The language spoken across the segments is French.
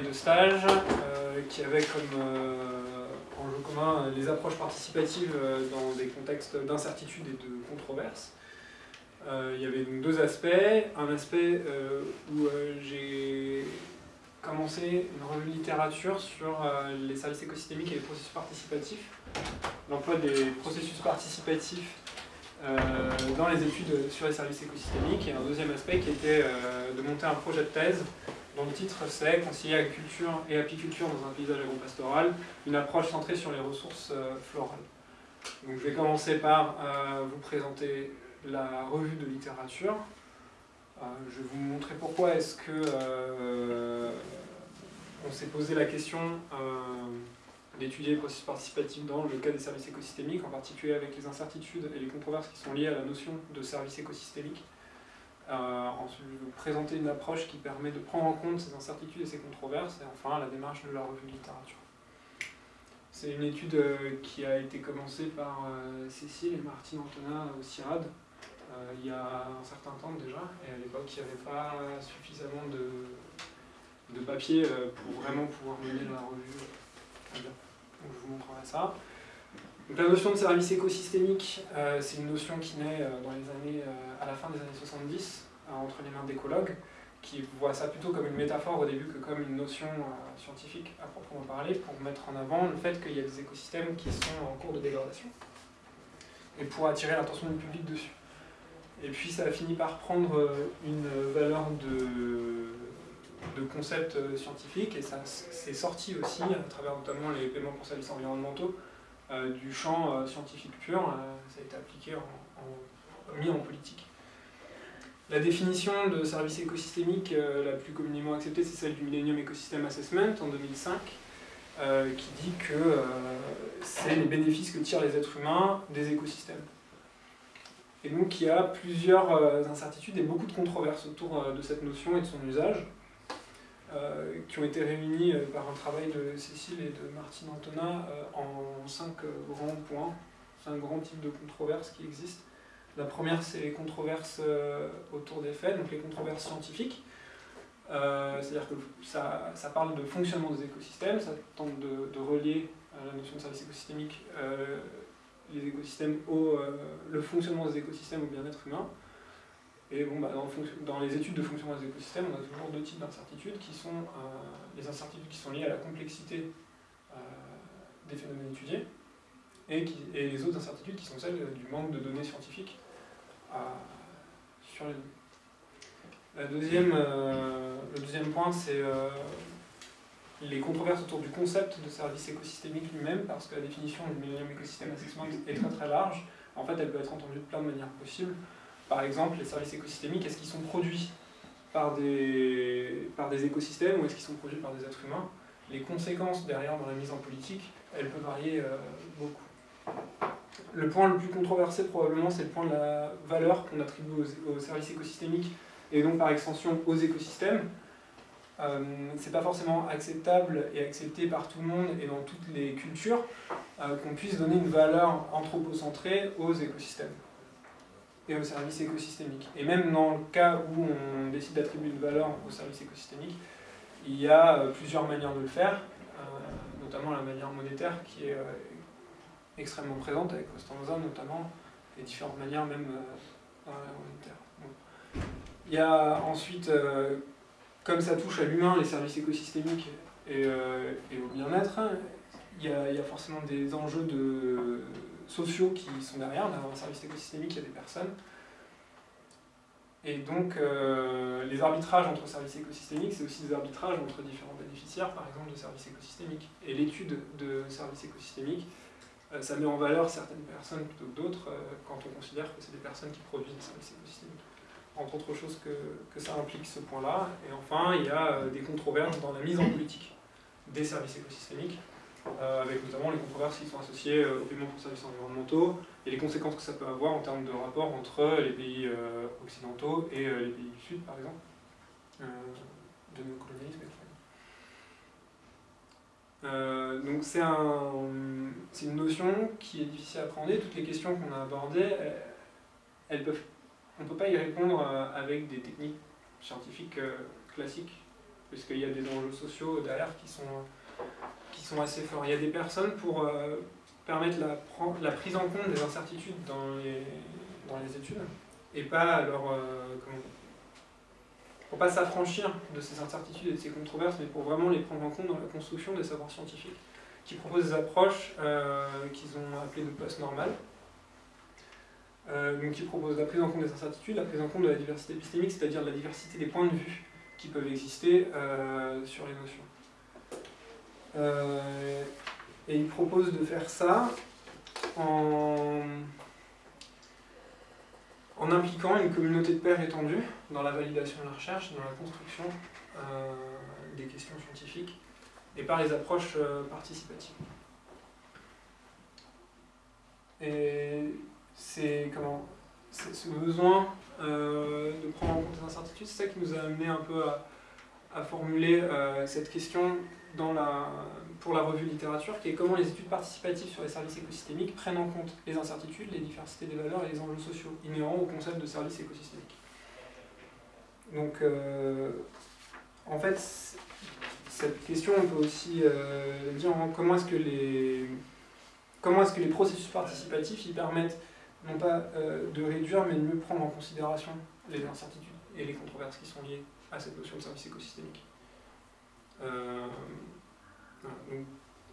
de stage euh, qui avait comme euh, enjeu commun euh, les approches participatives dans des contextes d'incertitude et de controverse. il y avait donc deux aspects. Un aspect où j'ai commencé une revue de littérature sur les services écosystémiques et les processus participatifs. L'emploi des processus participatifs dans les études sur les services écosystémiques. Et un deuxième aspect qui était de monter un projet de thèse dont le titre c'est « Concilier agriculture et apiculture dans un paysage agro-pastoral, une approche centrée sur les ressources euh, florales ». Je vais commencer par euh, vous présenter la revue de littérature. Euh, je vais vous montrer pourquoi est-ce que on s'est posé la question d'étudier les processus participatifs dans le cas des services écosystémiques, en particulier avec les incertitudes et les controverses qui sont liées à la notion de service écosystémique. Euh, ensuite, vous présenter une approche qui permet de prendre en compte ces incertitudes et ces controverses, et enfin la démarche de la revue de littérature. C'est une étude euh, qui a été commencée par euh, Cécile et Martine Antonin au CIRAD il y a un certain temps déjà, et à l'époque il n'y avait pas suffisamment de, de papier pour vraiment pouvoir mener la revue. Donc je vous montrerai ça. Donc, la notion de service écosystémique, c'est une notion qui naît dans les années, à la fin des années 70, entre les mains d'écologues, qui voient ça plutôt comme une métaphore au début que comme une notion euh, scientifique à proprement parler, pour mettre en avant le fait qu'il y a des écosystèmes qui sont en cours de dégradation, et pour attirer l'attention du public dessus. Et puis ça a fini par prendre euh, une valeur de, de concept euh, scientifique, et ça s'est sorti aussi, à travers notamment les paiements pour services environnementaux, du champ scientifique pur, ça a été appliqué, mis en politique. La définition de service écosystémique euh, la plus communément acceptée, c'est celle du Millennium Ecosystem Assessment en 2005, euh, qui dit que euh, c'est les bénéfices que tirent les êtres humains des écosystèmes. Et donc il y a plusieurs incertitudes et beaucoup de controverses autour de cette notion et de son usage, qui ont été réunies par un travail de Cécile et de Martine Antonin en cinq grands points, cinq grands types de controverses qui existent. La première, c'est les controverses euh, autour des faits, donc les controverses scientifiques. Euh, c'est-à-dire que ça, parle de fonctionnement des écosystèmes, ça tente de, relier à la notion de service écosystémique euh, les écosystèmes au, le fonctionnement des écosystèmes au bien-être humain. Et bon, bah, dans, les études de fonctionnement des écosystèmes, on a toujours deux types d'incertitudes qui sont les incertitudes qui sont liées à la complexité des phénomènes étudiés et, et, les autres incertitudes qui sont celles du manque de données scientifiques sur les La deuxième, euh, le deuxième point, c'est euh, les controverses autour du concept de service écosystémique lui-même, parce que la définition du Millennium Ecosystem Assessment est très très large. En fait, elle peut être entendue de plein de manières possibles. Par exemple, les services écosystémiques, est-ce qu'ils sont produits par des, par des écosystèmes ou est-ce qu'ils sont produits par des êtres humains? Les conséquences derrière dans la mise en politique, elles peuvent varier euh, beaucoup. Le point le plus controversé probablement, c'est le point de la valeur qu'on attribue aux, services écosystémiques et donc par extension aux écosystèmes. Euh, c'est pas forcément acceptable et accepté par tout le monde et dans toutes les cultures euh, qu'on puisse donner une valeur anthropocentrée aux écosystèmes et aux services écosystémiques. Et même dans le cas où on décide d'attribuer une valeur aux services écosystémiques, il y a euh, plusieurs manières de le faire, notamment la manière monétaire qui est extrêmement présente avec Costanza notamment, et différentes manières même euh, dans Il y a ensuite, euh, comme ça touche à l'humain, les services écosystémiques et, euh, au bien-être, il, y a forcément des enjeux de, sociaux qui sont derrière. Dans un service écosystémique, il y a des personnes. Et donc, les arbitrages entre services écosystémiques, c'est aussi des arbitrages entre différents bénéficiaires, par exemple, de services écosystémiques. Et l'étude de services écosystémiques, euh, ça met en valeur certaines personnes plutôt que d'autres euh, quand on considère que c'est des personnes qui produisent des services écosystémiques. Entre autres choses que, que ça implique ce point-là. Et enfin, il y a euh, des controverses dans la mise en politique des services écosystémiques, avec notamment les controverses qui sont associées au paiement pour services environnementaux et les conséquences que ça peut avoir en termes de rapport entre les pays occidentaux et les pays du Sud, par exemple, de néocolonialisme. Euh, donc c'est un, une notion qui est difficile à appréhender. Toutes les questions qu'on a abordées, elles, peuvent, on ne peut pas y répondre euh, avec des techniques scientifiques euh, classiques puisqu'il y a des enjeux sociaux derrière qui sont, qui sont assez forts. Il y a des personnes pour euh, permettre la, prise en compte des incertitudes dans les, études, et pas leur... Euh, pour pas s'affranchir de ces incertitudes et de ces controverses, mais pour vraiment les prendre en compte dans la construction des savoirs scientifiques, qui proposent des approches euh, qu'ils ont appelées de post-normales, euh, donc qui proposent la prise en compte des incertitudes, la prise en compte de la diversité épistémique, c'est-à-dire la diversité des points de vue qui peuvent exister sur les notions. Et ils proposent de faire ça en en impliquant une communauté de pairs étendue dans la validation de la recherche, dans la construction euh, des questions scientifiques et par les approches euh, participatives. Et c'est comment ce besoin euh, de prendre en compte les incertitudes, c'est ça qui nous a amené un peu à, à formuler cette question pour la revue littérature, qui est comment les études participatives sur les services écosystémiques prennent en compte les incertitudes, les diversités des valeurs et les enjeux sociaux inhérents au concept de service écosystémique. Donc, euh, en fait, cette question, on peut aussi euh, dire comment est-ce que les comment est-ce que les processus participatifs y permettent non pas euh, de réduire, mais de mieux prendre en considération les incertitudes et les controverses qui sont liées à cette notion de service écosystémique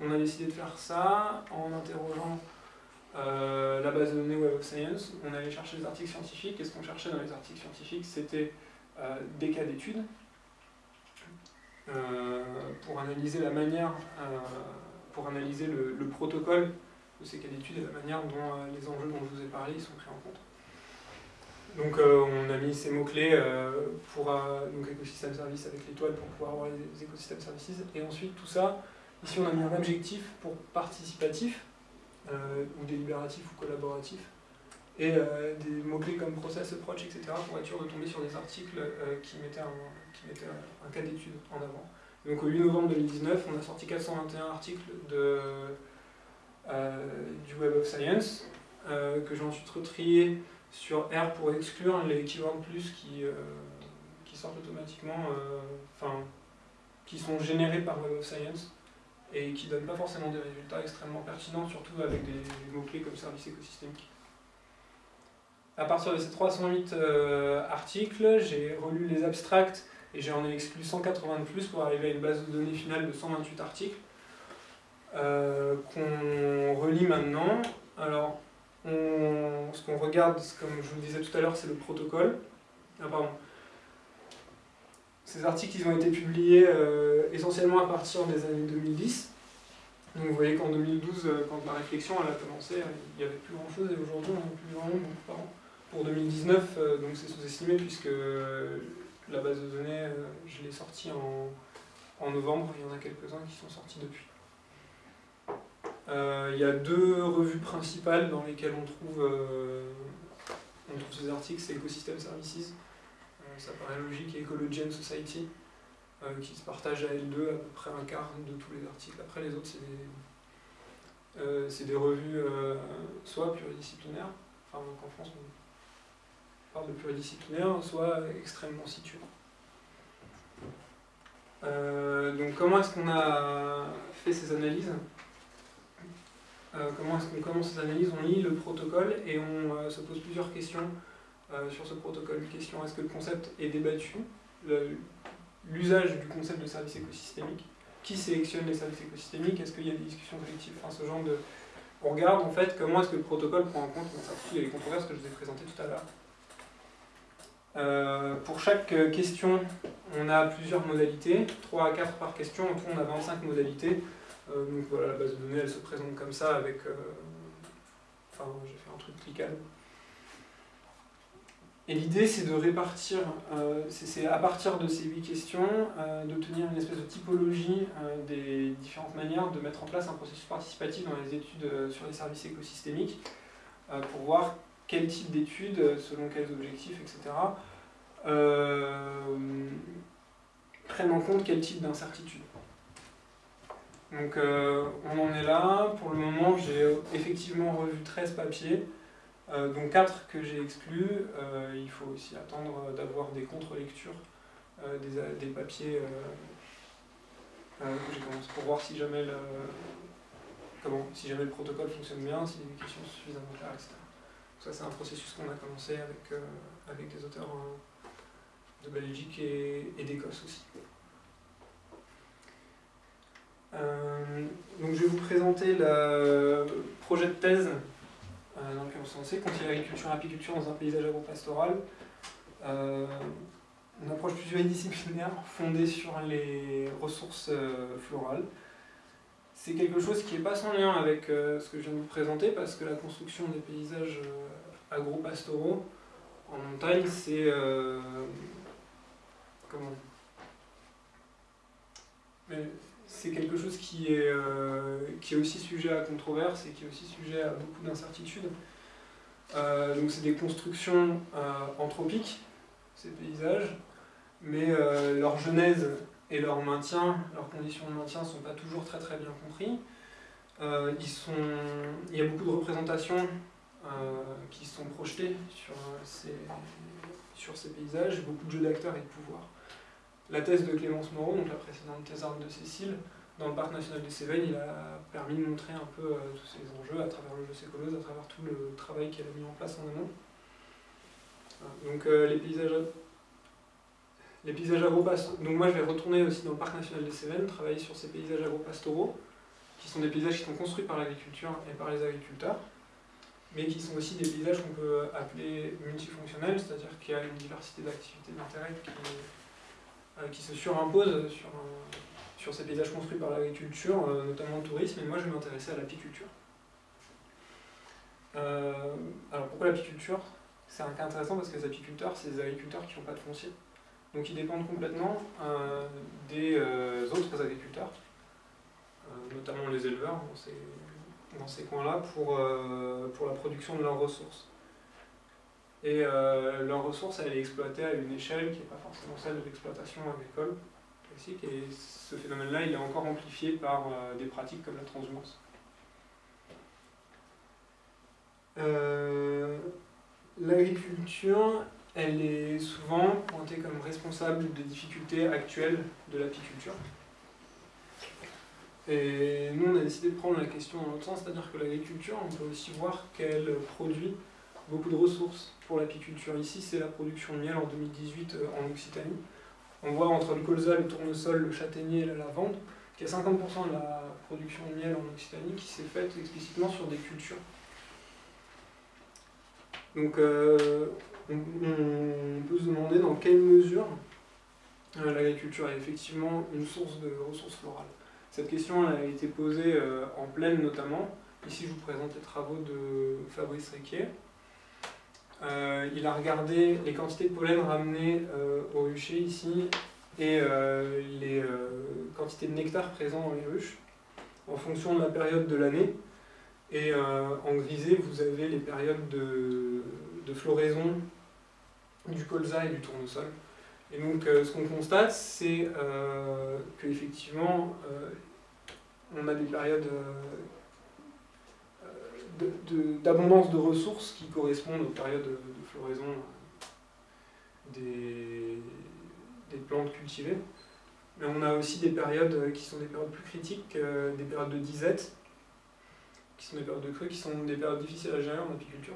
on a décidé de faire ça en interrogeant euh, la base de données Web of Science. On allait chercher des articles scientifiques, et ce qu'on cherchait dans les articles scientifiques, c'était euh, des cas d'études euh, pour analyser la manière, pour analyser le, protocole de ces cas d'études et la manière dont les enjeux dont je vous ai parlé sont pris en compte. Donc on a mis ces mots-clés pour donc écosystème service avec l'étoile pour pouvoir avoir les écosystèmes services et ensuite tout ça Ici, on a mis un objectif pour participatif, euh, ou délibératif ou collaboratif, et euh, des mots-clés comme process, approach, etc. pour être sûr de tomber sur des articles euh, qui, mettaient un, qui mettaient un, cas d'étude en avant. Donc au 8 novembre 2019, on a sorti 421 articles de, du Web of Science, que j'ai ensuite retrié sur R pour exclure les keywords plus qui, qui sortent automatiquement, enfin, qui sont générés par Web of Science et qui ne donnent pas forcément des résultats extrêmement pertinents, surtout avec des mots-clés comme service écosystémique. À partir de ces 308 euh, articles, j'ai relu les abstracts et j'en ai exclu 180 de plus pour arriver à une base de données finale de 128 articles euh, qu'on relit maintenant. Alors, ce qu'on regarde, comme je vous le disais tout à l'heure, c'est le protocole. Ah. Ces articles ont été publiés euh, essentiellement à partir des années 2010. Donc vous voyez qu'en 2012, euh, quand la réflexion a commencé, euh, il n'y avait plus grand chose et aujourd'hui on n'a plus par an. Pour 2019, donc c'est sous-estimé puisque la base de données, je l'ai sortie en, novembre, il y en a quelques-uns qui sont sortis depuis. Il y a deux revues principales dans lesquelles on trouve, on trouve ces articles, c'est Ecosystem Services ça paraît logique, et Ecology and Society, euh, qui se partagent à L2 à peu près un quart de tous les articles. Après, les autres, c'est des, euh, des, revues euh, soit pluridisciplinaires, enfin, en France, on parle de pluridisciplinaire, soit extrêmement situées. donc, comment est-ce qu'on a fait ces analyses? Comment est-ce qu'on commence ces analyses On lit le protocole et on se pose plusieurs questions euh, sur ce protocole. Question, est-ce que le concept est débattu? L'usage du concept de service écosystémique Qui sélectionne les services écosystémiques? Est-ce qu'il y a des discussions collectives? Enfin, ce genre de... On regarde en fait comment est-ce que le protocole prend en compte les controverses que je vous ai présentées tout à l'heure. Euh, pour chaque question, on a plusieurs modalités, 3 à 4 par question, en tout on a 25 modalités. Euh, donc voilà, la base de données elle se présente comme ça avec... enfin, j'ai fait un truc cliquable. Et l'idée, c'est de répartir, euh, c'est à partir de ces huit questions, euh, d'obtenir une espèce de typologie euh, des différentes manières de mettre en place un processus participatif dans les études sur les services écosystémiques, pour voir quel type d'études, selon quels objectifs, etc., prennent en compte quel type d'incertitude. Donc on en est là, pour le moment j'ai effectivement revu 13 papiers, euh, donc 4 que j'ai exclus, euh, il faut aussi attendre d'avoir des contre-lectures des, papiers que j'ai commencé pour voir si jamais le, comment, si jamais le protocole fonctionne bien, si les questions sont suffisamment claires, etc. ça c'est un processus qu'on a commencé avec, avec des auteurs de Belgique et, et d'Écosse aussi. Euh, donc je vais vous présenter le projet de thèse euh, dans lequel on s'est lancé, et l'apiculture dans un paysage agropastoral. Euh, une approche pluridisciplinaire fondée sur les ressources florales. C'est quelque chose qui n'est pas sans lien avec ce que je viens de vous présenter parce que la construction des paysages agropastoraux en montagne, c'est comment? C'est quelque chose qui est, euh, qui est aussi sujet à controverse et qui est aussi sujet à beaucoup d'incertitudes. Euh, donc c'est des constructions euh, anthropiques, ces paysages, mais leur genèse et leur maintien, leurs conditions de maintien ne sont pas toujours très très bien compris. il y a beaucoup de représentations qui sont projetées sur ces, sur ces paysages, beaucoup de jeux d'acteurs et de pouvoir. La thèse de Clémence Moreau, donc la précédente thèse de Cécile, dans le parc national des Cévennes, il a permis de montrer un peu euh, tous ces enjeux à travers le jeu Sécolose, à travers tout le travail qu'elle a mis en place en amont. Donc euh, les paysages les paysages agropastoraux. Donc moi je vais retourner aussi dans le parc national des Cévennes, travailler sur ces paysages agropastoraux, qui sont des paysages qui sont construits par l'agriculture et par les agriculteurs, mais qui sont aussi des paysages qu'on peut appeler multifonctionnels, c'est-à-dire qu'il y a une diversité d'activités d'intérêt qui, euh, qui, se surimpose sur, sur ces paysages construits par l'agriculture, euh, notamment le tourisme, et moi je vais m'intéresser à l'apiculture. Euh, alors pourquoi l'apiculture? C'est un cas intéressant parce que les apiculteurs, c'est des agriculteurs qui n'ont pas de foncier. Donc ils dépendent complètement des autres agriculteurs, notamment les éleveurs dans ces, dans ces coins-là, pour, pour la production de leurs ressources. Et euh, leur ressource, elle est exploitée à une échelle qui n'est pas forcément celle de l'exploitation agricole classique. Et ce phénomène-là, il est encore amplifié par euh, des pratiques comme la transhumance. Euh, l'agriculture, elle est souvent pointée comme responsable des difficultés actuelles de l'apiculture. Et nous, on a décidé de prendre la question dans l'autre sens, c'est-à-dire que l'agriculture, on peut aussi voir qu'elle produit beaucoup de ressources pour l'apiculture. Ici, c'est la production de miel en 2018 euh, en Occitanie. On voit entre le colza, le tournesol, le châtaignier et la lavande qu'il y a 50% de la production de miel en Occitanie qui s'est faite explicitement sur des cultures. Donc euh, on, peut se demander dans quelle mesure euh, l'agriculture est effectivement une source de ressources florales. Cette question a été posée en pleine notamment. Ici je vous présente les travaux de Fabrice Riquier. Euh, il a regardé les quantités de pollen ramenées euh, au rucher ici et euh, les quantités de nectar présents dans les ruches en fonction de la période de l'année. Et en grisé, vous avez les périodes de, de floraison du colza et du tournesol. Et donc, ce qu'on constate, c'est qu'effectivement, on a des périodes d'abondance de, ressources qui correspondent aux périodes de, floraison des, des, plantes cultivées. Mais on a aussi des périodes qui sont des périodes plus critiques, euh, des périodes de disette, qui sont des périodes de crue, qui sont des périodes difficiles à gérer en apiculture.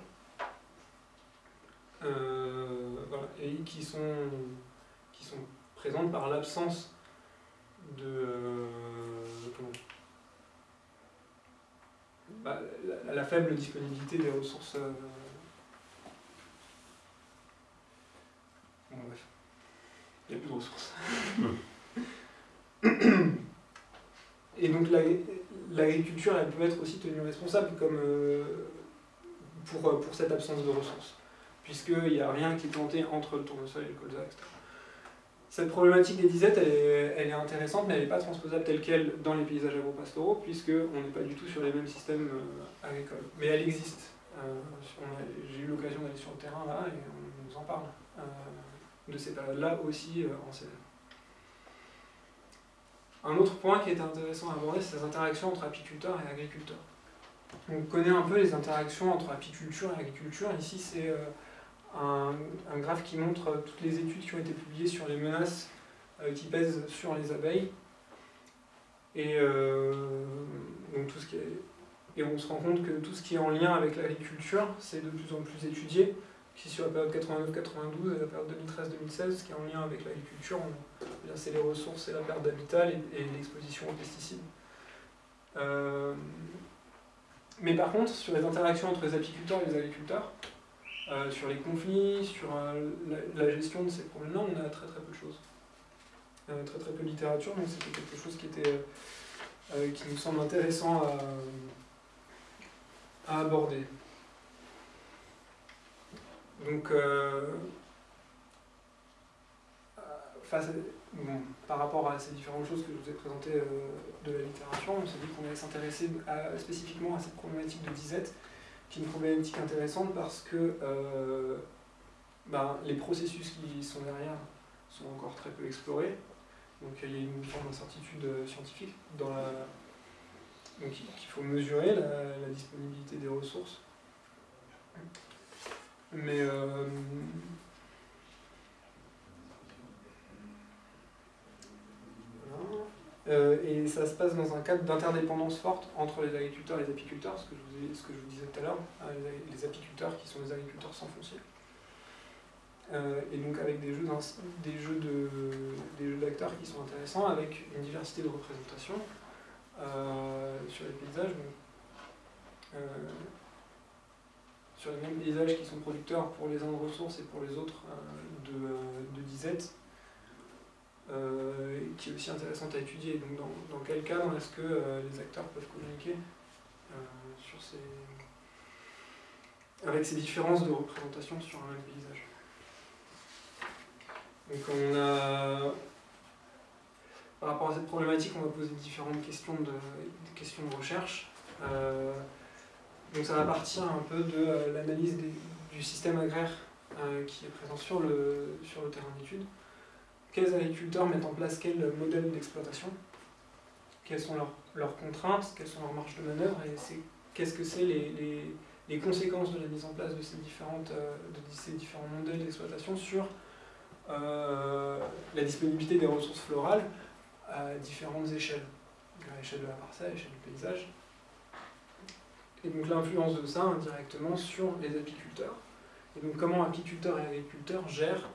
Euh, et qui sont, qui sont présentes par l'absence de, euh, bah, la, faible disponibilité des ressources. Euh, bon, bref. Il n'y a plus de ressources. Et donc l'agriculture, elle peut être aussi tenue responsable comme, euh, pour, pour cette absence de ressources, puisqu'il n'y a rien qui est planté entre le tournesol et le colza, etc. Cette problématique des disettes, elle est, intéressante, mais elle n'est pas transposable telle qu'elle dans les paysages agropastoraux, puisqu'on n'est pas du tout sur les mêmes systèmes euh, agricoles. Mais elle existe. Euh, j'ai eu l'occasion d'aller sur le terrain là, et on nous en parle euh, de ces périodes-là aussi en CNM. Un autre point qui est intéressant à aborder, c'est les interactions entre apiculteurs et agriculteurs. On connaît un peu les interactions entre apiculture et agriculture. Ici, c'est un, un, graphe qui montre toutes les études qui ont été publiées sur les menaces qui pèsent sur les abeilles. Et, donc tout ce qui et on se rend compte que tout ce qui est en lien avec l'agriculture, c'est de plus en plus étudié. Ici sur la période 89-92 et la période 2013-2016, ce qui est en lien avec l'agriculture, c'est les ressources et la perte d'habitat et, l'exposition aux pesticides. Euh, mais par contre, sur les interactions entre les apiculteurs et les agriculteurs, euh, sur les conflits, sur euh, la, gestion de ces problèmes-là, on a très très peu de choses. très très peu de littérature, donc c'était quelque chose qui, était, qui nous semble intéressant à, aborder. Donc, par rapport à ces différentes choses que je vous ai présentées euh, de la littérature, on s'est dit qu'on allait s'intéresser spécifiquement à cette problématique de disette, qui est une problématique intéressante parce que euh, ben, les processus qui sont derrière sont encore très peu explorés. Donc il y a une forme d'incertitude scientifique dans la... Donc il faut mesurer la, disponibilité des ressources. Mais euh, Euh, et ça se passe dans un cadre d'interdépendance forte entre les agriculteurs et les apiculteurs, ce que je vous, ce que je vous disais tout à l'heure, hein, les, apiculteurs qui sont des agriculteurs sans foncier. Euh, et donc avec des jeux jeux de d'acteurs qui sont intéressants, avec une diversité de représentation euh, sur les paysages. sur les mêmes paysages qui sont producteurs pour les uns de ressources et pour les autres de, de disettes, euh, qui est aussi intéressante à étudier. Donc dans, quel cadre est-ce que euh, les acteurs peuvent communiquer euh, sur ces... avec ces différences de représentation sur un paysage? Donc on a... Par rapport à cette problématique, on va poser différentes questions de, questions de recherche. donc ça va partir un peu de l'analyse du système agraire qui est présent sur le, sur le terrain d'étude quels agriculteurs mettent en place quel modèle d'exploitation, quelles sont leurs, contraintes, quelles sont leurs marges de manœuvre, et qu'est-ce que c'est les, conséquences de la mise en place de ces, différentes, euh, de ces différents modèles d'exploitation sur euh, la disponibilité des ressources florales à différentes échelles, à l'échelle de la parcelle, à l'échelle du paysage. Et donc l'influence de ça indirectement sur les apiculteurs. Et donc comment apiculteurs et agriculteurs gèrent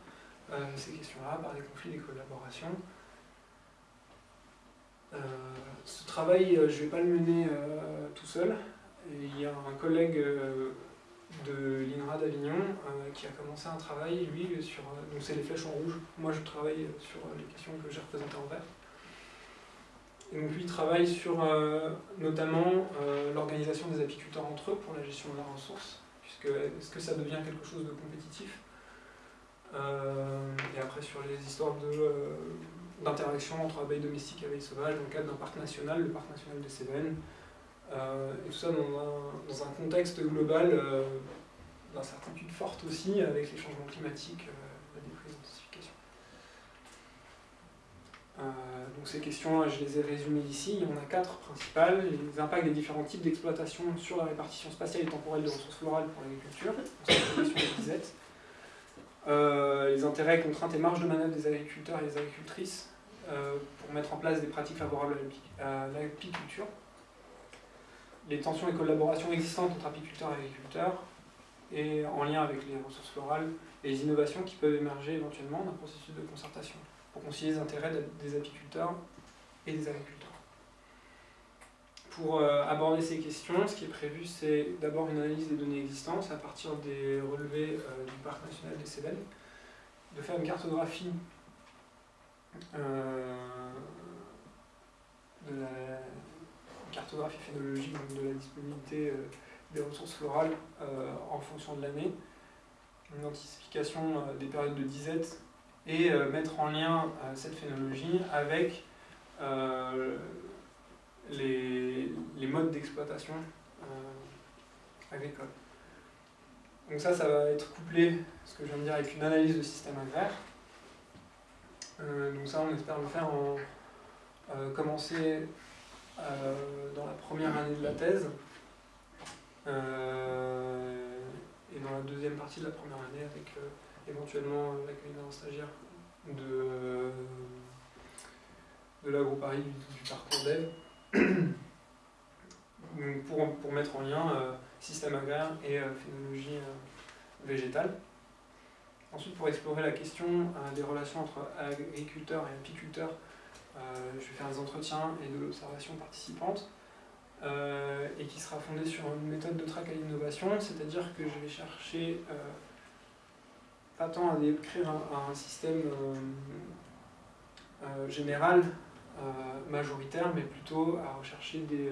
ces questions-là, par des conflits, des collaborations. Euh, ce travail, euh, je ne vais pas le mener tout seul. il y a un collègue de l'INRA d'Avignon qui a commencé un travail, lui, sur. donc c'est les flèches en rouge. Moi, je travaille sur les questions que j'ai représentées en vert. Et donc lui travaille sur notamment l'organisation des apiculteurs entre eux pour la gestion de la ressource, puisque est-ce que ça devient quelque chose de compétitif? euh, et après sur les histoires euh, d'interaction entre abeilles domestiques et abeilles sauvages dans le cadre d'un parc national, le parc national des Cévennes. Euh, et tout ça dans un, dans un contexte global d'incertitude forte aussi avec les changements climatiques, la déprisensification. donc ces questions, je les ai résumées ici. Il y en a quatre principales. Les impacts des différents types d'exploitation sur la répartition spatiale et temporelle des ressources florales pour l'agriculture. C'est la question des euh, les intérêts, contraintes et marges de manœuvre des agriculteurs et des agricultrices euh, pour mettre en place des pratiques favorables à l'apiculture, les tensions et collaborations existantes entre apiculteurs et agriculteurs, et en lien avec les ressources florales, et les innovations qui peuvent émerger éventuellement d'un processus de concertation pour concilier les intérêts des apiculteurs et des agriculteurs. Pour euh, aborder ces questions, ce qui est prévu, c'est d'abord une analyse des données existantes à partir des relevés euh, du Parc national des Cévennes, de faire une cartographie euh, de la cartographie phénologique de la disponibilité des ressources florales en fonction de l'année, une identification des périodes de disette et mettre en lien cette phénologie avec les, modes d'exploitation euh, agricole. Donc ça, ça va être couplé, ce que je viens de dire, avec une analyse de système agraire. Euh, donc ça, on espère le faire en euh, commencer dans la première année de la thèse. et dans la deuxième partie de la première année avec éventuellement l'accueil d'un stagiaire de, de Paris du, du, parcours dev pour, pour, mettre en lien système agraire et phénologie végétale. Ensuite, pour explorer la question des relations entre agriculteurs et apiculteurs, je vais faire des entretiens et de l'observation participante. Euh, et qui sera fondée sur une méthode de track à l'innovation, c'est-à-dire que je vais chercher euh, pas tant à décrire un, système euh, général, majoritaire, mais plutôt à rechercher des,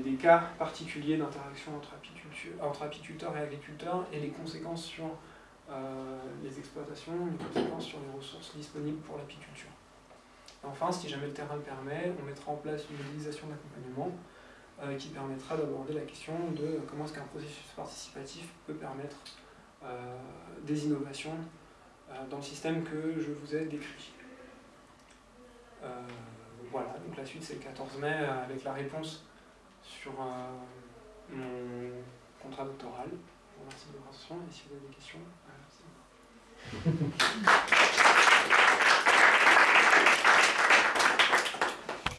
des, cas particuliers d'interaction entre, apiculteurs et agriculteurs et les conséquences sur les exploitations, les conséquences sur les ressources disponibles pour l'apiculture. Enfin, si jamais le terrain le permet, on mettra en place une mobilisation d'accompagnement euh, qui permettra d'aborder la question de comment est-ce qu'un processus participatif peut permettre euh, des innovations euh, dans le système que je vous ai décrit. Voilà, donc la suite c'est le 14 mai avec la réponse sur mon contrat doctoral. Remercie de votre attention et si vous avez des questions, c'est